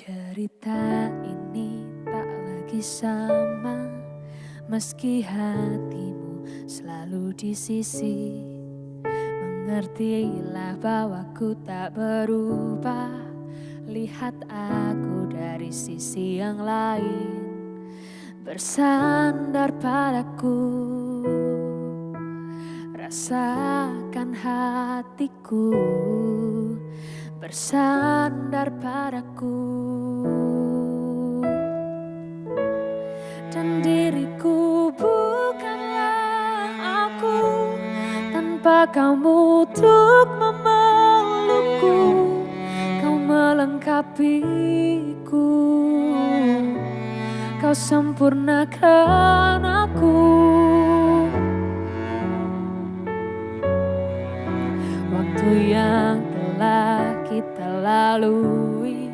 Cerita ini tak lagi sama. Meski hatimu selalu di sisi Mengertilah bahwa ku tak berubah. Lihat aku dari sisi yang lain Bersandar padaku. Rasakan hatiku bersandar padaku. Dan diriku bukanlah aku tanpa kamu untuk memelukku kau melengkapiku. Kau sempurnakan aku. Waktu yang telah kita lalui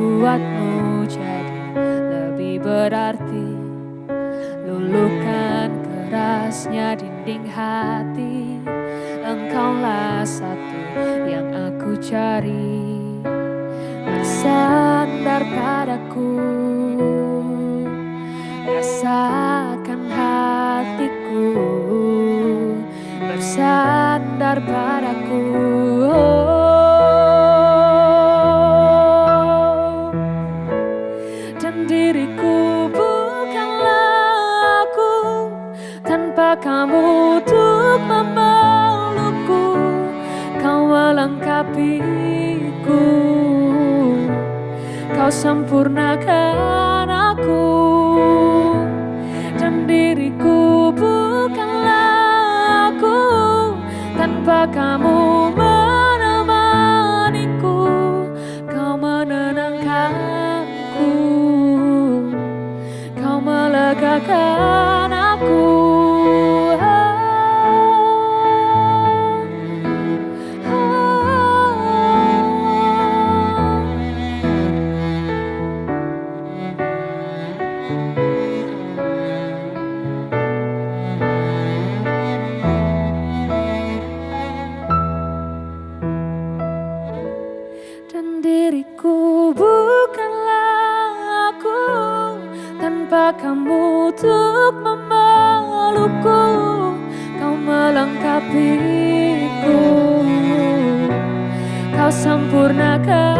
Buatmu jadi lebih berarti. Luluhkan kerasnya dinding hati. Engkaulah satu yang aku cari. Bersandar padaku. Rasakan hatiku. Bersandar padaku diriku bukanlah aku Tanpa kamu untuk memelukku. Kau melengkapiku Kau sempurnakan aku. Dan diriku bukanlah aku Tanpa kamu melegakan aku dan diriku bukanlah aku tanpa kamu untuk memelukku Kau melengkapiku. Kau sempurnakan